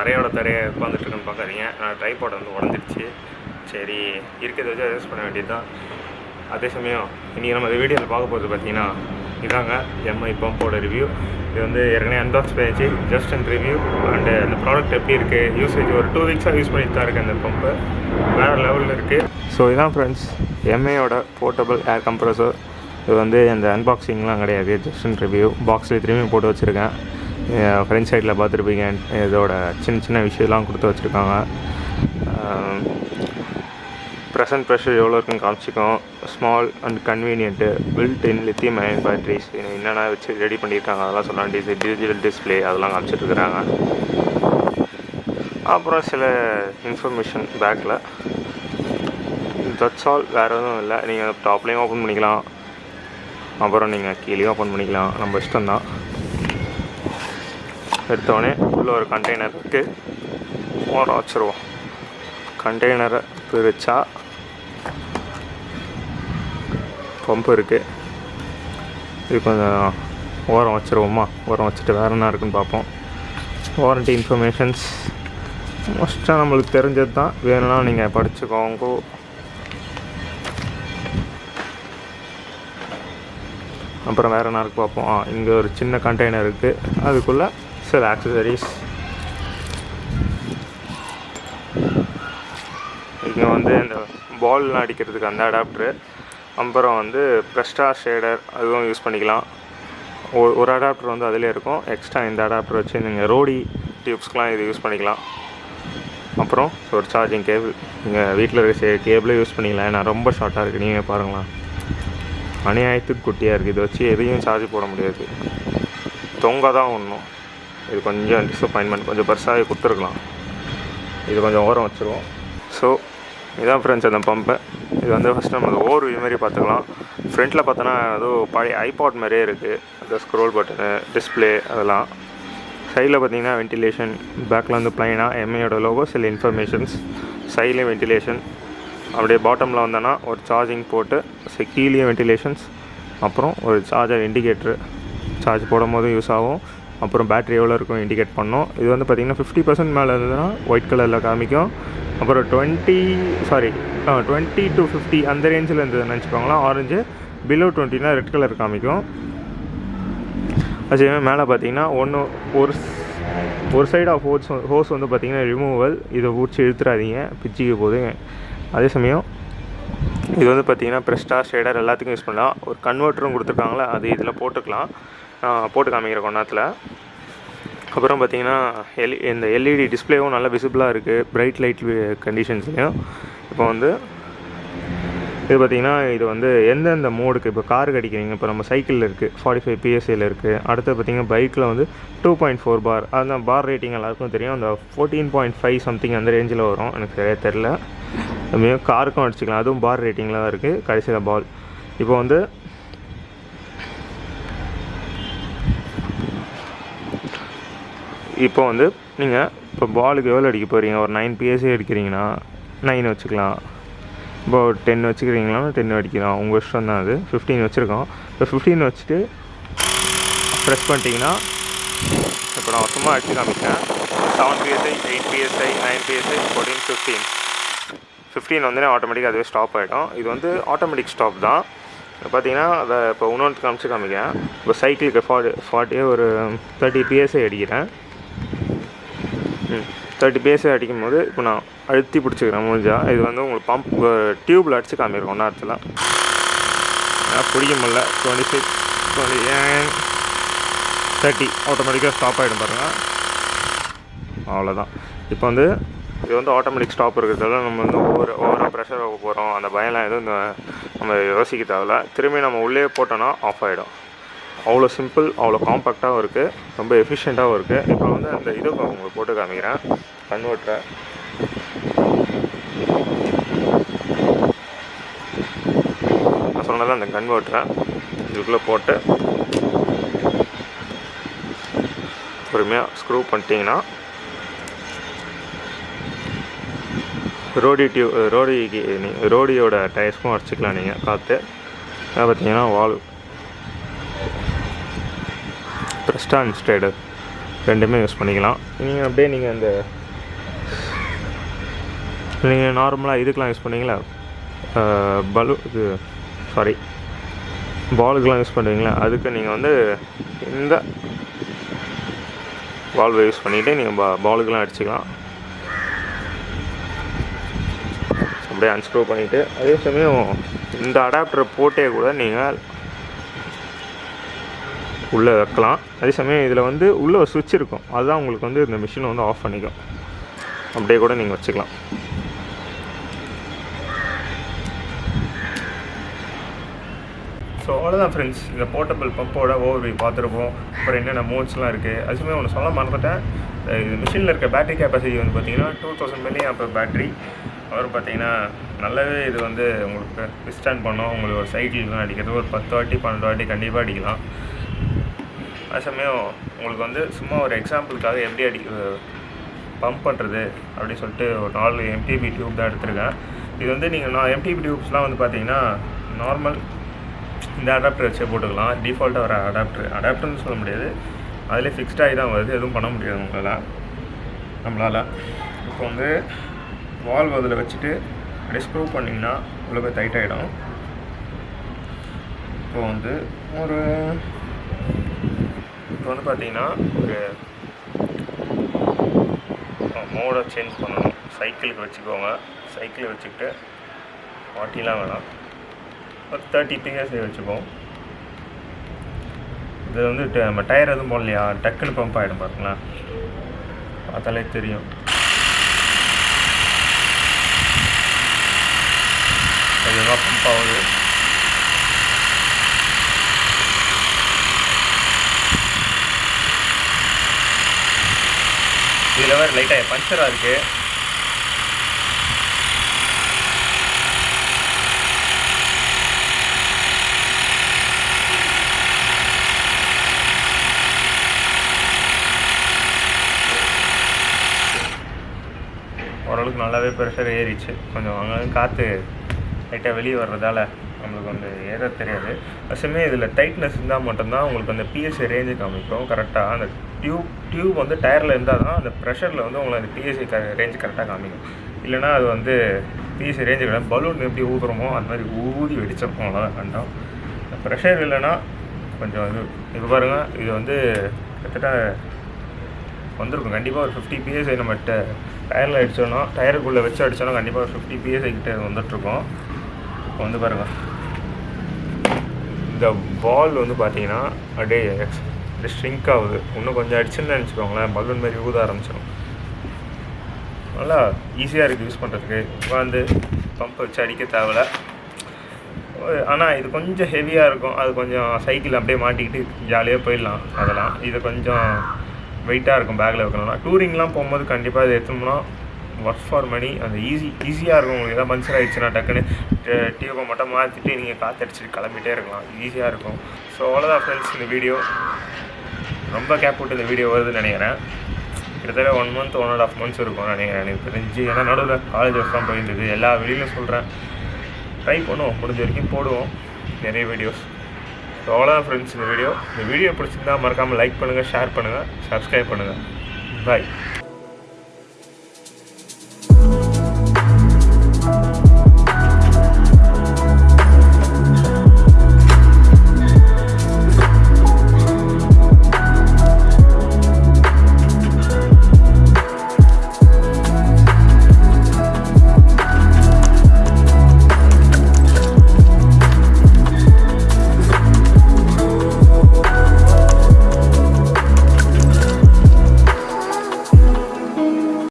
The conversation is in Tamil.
தரையோட தரையை உட்காந்துட்டுருக்குன்னு பார்க்காதீங்க. நான் ட்ரைபாட் வந்து உடஞ்சிருச்சு. சரி இருக்கிறத வச்சு அட்ஜஸ்ட் பண்ண வேண்டியது தான் அதே சமயம் இன்றைக்கி நம்ம இந்த வீடியோவில் பார்க்க போகிறது பார்த்தீங்கன்னா இதாங்க எம்ஐ பம்போட ரிவ்யூ இது வந்து ஏற்கனவே அன்பாக்ஸ் பண்ணிச்சு ஜஸ்ட் அண்ட் ரிவ்யூ அண்டு அந்த ப்ராடக்ட் எப்படி இருக்குது யூசேஜ் ஒரு டூ வீக்ஸாக யூஸ் பண்ணிட்டு தான் இருக்குது அந்த பம்பு வேறு லெவலில் இருக்குது ஸோ இதான் ஃப்ரெண்ட்ஸ் எம்ஐயோட போர்ட்டபிள் ஏர் கம்ப்ரஸர் இது வந்து அந்த அன்பாக்சிங்லாம் கிடையாது. ஜஸ்ட் அண்ட் ரிவ்யூ பாக்ஸில் திரும்பி போட்டு வச்சுருக்கேன். ஃப்ரண்ட் சைடில் பார்த்துருப்பீங்க. இதோட சின்ன சின்ன விஷயம்லாம் கொடுத்து வச்சுருக்காங்க. ப்ரெசன்ட் um, ப்ரெஷர் எவ்வளோ இருக்குன்னு காமிச்சிக்கும். Small and convenient built in lithium ion batteries என்னென்ன வச்சு ரெடி பண்ணியிருக்காங்க அதெல்லாம் சொல்லலாம். டிசி டிஜிட்டல் டிஸ்பிளே அதெல்லாம் காமிச்சிட்ருக்குறாங்க அப்புறம் சில இன்ஃபர்மேஷன் பேக்கில் தட்ஸ் ஆல் வேறு எதுவும் இல்லை. நீங்கள் டாப்லேயும் ஓப்பன் பண்ணிக்கலாம். அப்புறம் நீங்கள் கீழேயும் ஓப்பன் பண்ணிக்கலாம். நம்ம இஷ்டம் தான் எடுத்தோடனே உள்ளே ஒரு கண்டெய்னர் இருக்குது ஓரம் வச்சுருவோம். கண்டெய்னரை பிரித்தா பம்பு இருக்குது இது கொஞ்சம் ஓரம் வச்சுருவோமா? ஓரம் வச்சுட்டு வேறு என்ன இருக்குன்னு பார்ப்போம். வாரண்டி இன்ஃபர்மேஷன்ஸ் மோஸ்ட்டாக நம்மளுக்கு தெரிஞ்சது தான். வேணும்னா நீங்கள் படிச்சுக்கோங்க. அப்புறம் வேறு என்ன இருக்கு பார்ப்போம். இங்கே ஒரு சின்ன கண்டெய்னர் இருக்குது அதுக்குள்ளே சில ஆக்சசரிஸ் இங்கே வந்து இந்த பால்லாம் அடிக்கிறதுக்கு அந்த அடாப்டரு அப்புறம் வந்து ப்ரெஸ்டா ஷேடர் அதுவும் யூஸ் பண்ணிக்கலாம். ஒரு ஒரு அடாப்டர் வந்து அதிலே இருக்கும். எக்ஸ்ட்ரா இந்த அடாப்டர் வச்சு நீங்கள் ரோடி டியூப்ஸ்க்கெலாம் இது யூஸ் பண்ணிக்கலாம். அப்புறம் ஒரு சார்ஜிங் கேபிள் நீங்கள் வீட்டில் இருக்க கேபிளே யூஸ் பண்ணிக்கலாம். ஏன்னா ரொம்ப ஷார்ட்டாக இருக்குது நீங்கள் பாருங்களேன். அநியாயத்துக்கு குட்டியாக இருக்குது இதை வச்சு எதையும் சார்ஜ் போட முடியாது. தொங்க தான் ஒன்றும் இது கொஞ்சம் டிஸப்பாயின்மெண்ட் கொஞ்சம் பெருசாகவே கொடுத்துருக்கலாம். இது கொஞ்சம் ஓரம் வச்சுருவோம். ஸோ இதான் ஃப்ரெண்ட்ஸ் அந்த பம்பு இது வந்து ஃபஸ்ட்டு நம்ம ஓர் மாதிரி பார்த்துக்கலாம். ஃப்ரண்ட்டில் பார்த்தோன்னா ஏதோ பழைய ஐபாட் மாதிரியே இருக்குது அந்த ஸ்க்ரோல் பட்டனு டிஸ்பிளே அதெல்லாம். சைடில் பார்த்தீங்கன்னா வென்டிலேஷன் பேக்கில் வந்து ப்ளைனாக எம்ஐயோட லோகோ சில இன்ஃபர்மேஷன்ஸ் சைட்லேயும் வென்டிலேஷன் அப்படியே பாட்டமில் வந்தோன்னா ஒரு சார்ஜிங் போட்டு கீழே வென்டிலேஷன்ஸ் அப்புறம் ஒரு சார்ஜர் இண்டிகேட்ரு சார்ஜ் போடும் போதும் யூஸ் ஆகும். அப்புறம் பேட்ரி எவ்வளோ இருக்கும் இண்டிகேட் பண்ணோம். இது வந்து பார்த்திங்கன்னா ஃபிஃப்டி பர்சன்ட் மேலே இருந்ததுன்னா ஒயிட் கலரில் காமிக்கும். அப்புறம் twenty sorry twenty to fifty அந்த ரேஞ்சில் இருந்ததுன்னு நினச்சிக்கோங்களா ஆரஞ்சு பிலோ டுவெண்ட்டினா ரெட் கலர் காமிக்கும். அதே மேலே பார்த்தீங்கன்னா ஒன்று ஒரு ஒரு சைடு ஆஃப் ஹோஸ் ஹோஸ் வந்து பார்த்திங்கன்னா ரிமூவல் இதை ஊற்றி இழுத்துறாதீங்க. பிச்சுக்கு போது அதே சமயம் இது வந்து பார்த்திங்கன்னா ப்ரெஸ்டா ஷேடர் எல்லாத்துக்கும் யூஸ் பண்ணலாம். ஒரு கன்வெர்ட்டரும் கொடுத்துருக்காங்களே அது இதில் போட்டுக்கலாம். போட்டு காமிக்கிற கொண்டாத்தில் அப்புறம் பார்த்திங்கன்னா எல் இந்த எல்இடி டிஸ்பிளேவும் நல்லா விசிபிளாக இருக்குது பிரைட் லைட் கண்டிஷன்ஸ்லையும் இப்போ வந்து இது பார்த்திங்கன்னா இது வந்து எந்தெந்த மோடுக்கு இப்போ காருக்கு அடிக்கிறீங்க. இப்போ நம்ம சைக்கிளில் இருக்குது ஃபார்ட்டி ஃபைவ் பிஎஸ்சியில் இருக்குது அடுத்து பார்த்திங்கன்னா பைக்கில் வந்து டூ பாயிண்ட் ஃபோர் பார் அந்த பார் ரேட்டிங் எல்லாருக்கும் தெரியும். அந்த ஃபோர்டீன் பாயிண்ட் ஃபைவ் சம்திங் அந்த ரேஞ்சில் வரும். எனக்கு சரியாக தெரில அதுமாரி காருக்கும் அடிச்சிக்கலாம். அதுவும் பார் ரேட்டிங்கில் தான் இருக்குது கடைசியில் பால் இப்போ வந்து இப்போ வந்து நீங்கள் இப்போ பாலுக்கு எவ்வளோ அடிக்க போகிறீங்க ஒரு நைன் பிஎஸ்சி அடிக்கிறீங்கன்னா நைன் வச்சுக்கலாம். இப்போ ஒரு டென் வச்சுக்கிறீங்களா? டென் அடிக்கலாம். உங்கள் இஷ்டம் தான் அது. ஃபிஃப்டீன் வச்சுருக்கோம். இப்போ ஃபிஃப்டீன் வச்சுட்டு ப்ரெஸ் பண்ணிட்டீங்கன்னா இப்போ நான் சும்மா அடிச்சு காமிக்கிறேன். Seven PSI eight PSI nine PSI fourteen fifteen fifteen வந்து ஆட்டோமேட்டிக்காக அதுவே ஸ்டாப் ஆகிடும் இது வந்து ஆட்டோமேட்டிக் ஸ்டாப் தான். பார்த்தீங்கன்னா அதை இப்போ இன்னொன்று காமிச்சு காமிக்கிறேன். இப்போ சைக்கிளுக்கு ஃபார்ட்டி ஃபார்ட்டியே ஒரு தேர்ட்டி பிஎஸ்ஐ அடிக்கிறேன். தேர்ட்டி பேஸே அடிக்கும் போது இப்போ நான் அழுத்தி பிடிச்சிக்கிறேன் முடிஞ்சா. இது வந்து உங்களுக்கு பம்ப் டியூப்பில் அடித்து காமிருக்கோம் நேரத்தில் பிடிக்க முடில டுவெண்ட்டி சிக்ஸ் டுவெண்ட்டி தேர்ட்டி ஆட்டோமேட்டிக்காக ஸ்டாப் ஆகிடும் பாருங்கள் அவ்வளோதான் இப்போ வந்து இது வந்து ஆட்டோமேட்டிக் ஸ்டாப் இருக்கிறதால நம்ம வந்து ஒவ்வொரு ஓவராக ப்ரெஷர் ஆக போகிறோம் அந்த பயம்லாம் எதுவும் நம்ம யோசிக்க தேவையில்ல. திரும்பி நம்ம உள்ளே போட்டோன்னா ஆஃப் ஆகிடும் அவ்வளோ சிம்பிள் அவ்வளோ காம்பேக்டாகவும் இருக்குது ரொம்ப எஃபிஷியண்ட்டாகவும் இருக்குது இப்போ வந்து அந்த இது உங்களுக்கு போட்டு காமிக்கிறேன். கன்வெர்ட்டரை. நான் சொன்னதில் அந்த கன்வெர்ட்டரை இதுக்குள்ளே போட்டு பொறுமையாக ஸ்க்ரூ பண்ணிட்டீங்கன்னா ரோடி டியூ ரோடிக்கு ரோடியோட டயர்ஸ்க்கும் அடிச்சிக்கலாம் நீங்கள் காற்று பார்த்தீங்கன்னா வால் ப்ரெஸ்டா இன்ஸ்டைடர் ரெண்டுமே யூஸ் பண்ணிக்கலாம். நீங்கள் அப்படியே நீங்கள் அந்த நீங்கள் நார்மலாக இதுக்கெலாம் யூஸ் பண்ணீங்களா? பலூ இது சாரி பாலுக்கெலாம் யூஸ் பண்ணுவீங்களா? அதுக்கு நீங்கள் வந்து இந்த வால்வை யூஸ் பண்ணிவிட்டு நீங்கள் பா பாலுக்கெலாம் அடிச்சுக்கலாம். அப்படியே அன்ஸ்க்ரூ பண்ணிவிட்டு அதே சமயம் இந்த அடாப்டரை போட்டே கூட நீங்கள் உள்ளே வைக்கலாம். அதே சமயம் இதில் வந்து உள்ளே ஒரு சுவிட்ச் இருக்கும். அதுதான் உங்களுக்கு வந்து இந்த மிஷினை வந்து ஆஃப் பண்ணிக்கும். அப்படியே கூட நீங்கள் வச்சுக்கலாம். ஸோ அவ்வளோதான் ஃப்ரெண்ட்ஸ் இந்த போர்ட்டபிள் பம்போட ஓவர்வியூ பார்த்துருப்போம். அப்புறம் என்னென்ன மோட்ஸ்லாம் இருக்குது அதுவுமே ஒன்று சொல்ல மறந்துட்டேன். இது மிஷினில் இருக்க பேட்டரி கெப்பாசிட்டி வந்து பார்த்தீங்கன்னா டூ தௌசண்ட் மில்லி அப்போ பேட்டரி அவர் பார்த்தீங்கன்னா நல்லாவே இது வந்து உங்களுக்கு விஸ்டாண்ட் பண்ணோம். உங்களுக்கு ஒரு சைக்கிள்லாம் அடிக்கிறது ஒரு பத்து வாட்டி பன்னெண்டு வாட்டி கண்டிப்பாக அடிக்கலாம். அதுசமயம் உங்களுக்கு வந்து சும்மா ஒரு எக்ஸாம்பிளுக்காக எப்படி அடி பம்ப் பண்ணுறது அப்படின்னு சொல்லிட்டு ஒரு நாலு எம்டிபி டியூப் தான் எடுத்திருக்கேன். இது வந்து நீங்கள் நான் எம்டிபி டியூப்ஸ்லாம் வந்து பார்த்தீங்கன்னா நார்மல் இந்த அடாப்டர் வச்சே போட்டுக்கலாம். டிஃபால்ட்டாக வர அடாப்டர் அடாப்டர்னு சொல்ல முடியாது. அதிலே ஃபிக்ஸ்டாகி தான் வருது. எதுவும் பண்ண முடியாது உங்களால். நம்மளால். இப்போ வந்து வால்வ் அதில் வச்சுட்டு அப்படியே ஸ்க்ரூ பண்ணிங்கன்னா உள்ள போய் டைட் ஆகிடும் இப்போ வந்து ஒரு இப்போ வந்து பார்த்தீங்கன்னா ஒரு மோடை சேஞ்ச் பண்ணணும். சைக்கிளுக்கு வச்சுக்கோங்க. சைக்கிள் வச்சுக்கிட்டு ஃபார்ட்டிலாம் வேணாம். ஒரு தேர்ட்டி பிஎஸ்ஐ வச்சுப்போம். இது வந்து நம்ம டயர் எதுவும் போடலையா? டக்குன்னு பம்ப் ஆகிடும் பாருங்களேன். பார்த்தாலே தெரியும். கொஞ்சமாக பம்ப் ஆகுது. இதில் வேறு லைட்டாக பஞ்சராக இருக்குது ஓரளவுக்கு நல்லாவே ப்ரெஷர் ஏறிச்சு. கொஞ்சம் அங்கே காற்று லைட்டாக வெளியே வர்றதால நம்மளுக்கு வந்து ஏற தெரியாது. அசமே இதில் டைட்னஸ் இருந்தால் மட்டும்தான் உங்களுக்கு அந்த பிஎஸ்சி ரேஞ்சு காமிக்கும். கரெக்டாக அந்த டியூப் டியூப் வந்து டயரில் இருந்தால் தான் அந்த ப்ரெஷரில் வந்து உங்களை அந்த பிஎஸ்சி க ரேஞ்சு கரெக்டாக காமிக்கும். இல்லைனா அது வந்து பிஎஸ்சி ரேஞ்சு கிடையாது பலூன் எப்படி ஊதுறோமோ அந்த மாதிரி ஊதி வெடிச்சிருக்கும் அவ்வளோதான் கண்டம். ப்ரெஷர் இல்லைன்னா கொஞ்சம் இது இப்போ பாருங்கள் இது வந்து கிட்டத்தட்ட வந்திருக்கும். கண்டிப்பாக ஒரு ஃபிஃப்டி பிஎஸ்ஐ நம்ம டயரில் அடித்தோன்னா டயருக்குள்ளே வச்சு அடித்தோன்னா கண்டிப்பாக ஒரு ஃபிஃப்டி பிஎஸ்ஐ கிட்டே வந்துட்டுருக்கோம். இப்போ வந்து பாருங்கள் இந்த பால் வந்து பார்த்தீங்கன்னா அப்படியே அப்படியே ஷ்ரிங்க் ஆகுது. இன்னும் கொஞ்சம் அடிச்சுன்னு நினச்சிக்கோங்களேன். பலூன் மாதிரி ஊத ஆரம்பிச்சிடும் நல்லா ஈஸியாக இருக்குது யூஸ் பண்ணுறதுக்கு உட்காந்து பம்ப் வச்சு அடிக்க தேவையில்ல. ஆனால் இது கொஞ்சம் ஹெவியாக இருக்கும். அது கொஞ்சம் சைக்கிள் அப்படியே மாட்டிக்கிட்டு ஜாலியாக போயிடலாம். அதெல்லாம். இது கொஞ்சம் வெயிட்டாக இருக்கும் பேக்கில் வைக்கணும்னா. டூரிங்லாம் போகும்போது கண்டிப்பாக இது எடுத்தோம்னா ஒர்க் ஃபார் மணி அந்த ஈஸி ஈஸியாக இருக்கும். உங்களுக்கு எதாவது பஞ்சர் ஆகிடுச்சுன்னா டக்குன்னு டியூபை மட்டும் மாற்றிட்டு நீங்கள் காற்றடிச்சிட்டு கிளம்பிட்டே இருக்கலாம். ஈஸியாக இருக்கும். ஸோ அவ்வளோதான் ஃப்ரெண்ட்ஸ் இந்த வீடியோ ரொம்ப கேப் விட்டு இந்த வீடியோ வருதுன்னு நினைக்கிறேன். கிட்டத்தட்ட one month one and half months இருக்கும் நினைக்கிறேன். எனக்கு தெரிஞ்சு ஏன்னா நடுவில் காலேஜ் ஒர்க் தான் போயிருந்தது எல்லா வெளியிலும் சொல்கிறேன் ட்ரை பண்ணுவோம். முடிஞ்ச வரைக்கும் போடுவோம். நிறைய வீடியோஸ் ஸோ அவ்வளோதான் ஃப்ரெண்ட்ஸ் இந்த வீடியோ இந்த வீடியோ பிடிச்சிருந்தா மறக்காமல் லைக் பண்ணுங்கள் ஷேர் பண்ணுங்கள் சப்ஸ்கிரைப் பண்ணுங்கள் பாய்